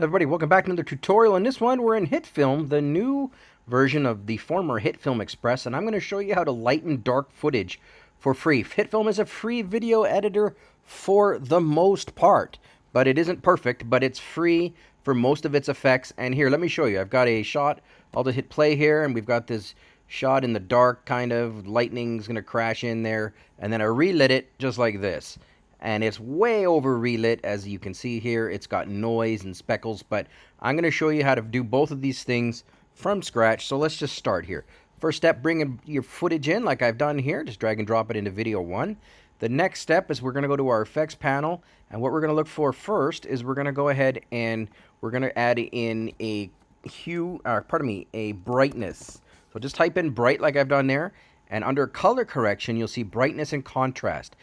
everybody, welcome back to another tutorial. In this one, we're in HitFilm, the new version of the former HitFilm Express, and I'm going to show you how to lighten dark footage for free. HitFilm is a free video editor for the most part, but it isn't perfect, but it's free for most of its effects. And here, let me show you. I've got a shot. I'll just hit play here, and we've got this shot in the dark, kind of. Lightning's going to crash in there, and then I relit it just like this and it's way over relit as you can see here. It's got noise and speckles but I'm going to show you how to do both of these things from scratch. So let's just start here. First step bring your footage in like I've done here. Just drag and drop it into video one. The next step is we're going to go to our effects panel and what we're going to look for first is we're going to go ahead and we're going to add in a hue or pardon me a brightness. So just type in bright like I've done there and under color correction you'll see brightness and contrast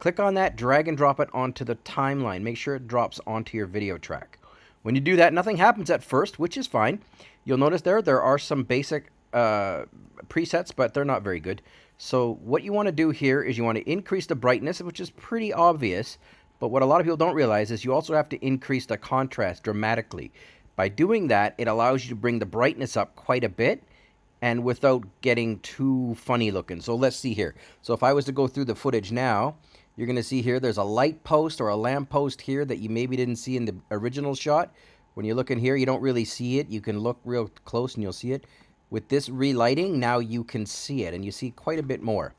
Click on that, drag and drop it onto the timeline. Make sure it drops onto your video track. When you do that, nothing happens at first, which is fine. You'll notice there, there are some basic uh, presets, but they're not very good. So what you want to do here is you want to increase the brightness, which is pretty obvious. But what a lot of people don't realize is you also have to increase the contrast dramatically. By doing that, it allows you to bring the brightness up quite a bit and without getting too funny looking. So let's see here. So if I was to go through the footage now, you're going to see here there's a light post or a lamp post here that you maybe didn't see in the original shot. When you look in here, you don't really see it. You can look real close and you'll see it. With this relighting, now you can see it and you see quite a bit more.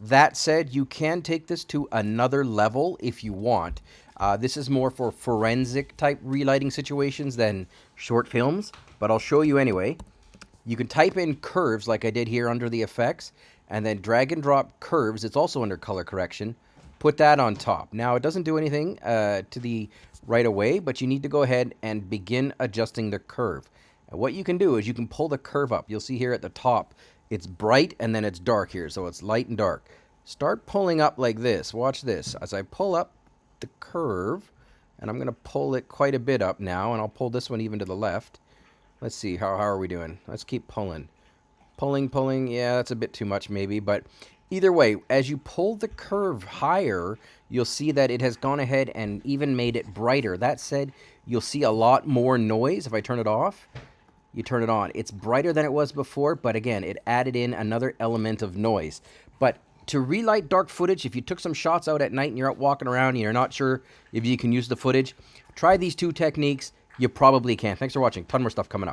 That said, you can take this to another level if you want. Uh, this is more for forensic type relighting situations than short films, but I'll show you anyway. You can type in curves like I did here under the effects and then drag and drop curves. It's also under color correction put that on top. Now, it doesn't do anything uh, to the right away, but you need to go ahead and begin adjusting the curve. And what you can do is you can pull the curve up. You'll see here at the top, it's bright and then it's dark here, so it's light and dark. Start pulling up like this. Watch this. As I pull up the curve, and I'm going to pull it quite a bit up now, and I'll pull this one even to the left. Let's see, how, how are we doing? Let's keep pulling. Pulling, pulling, yeah, that's a bit too much maybe, but Either way, as you pull the curve higher, you'll see that it has gone ahead and even made it brighter. That said, you'll see a lot more noise. If I turn it off, you turn it on. It's brighter than it was before, but again, it added in another element of noise. But to relight dark footage, if you took some shots out at night and you're out walking around and you're not sure if you can use the footage, try these two techniques. You probably can. Thanks for watching. Ton more stuff coming up.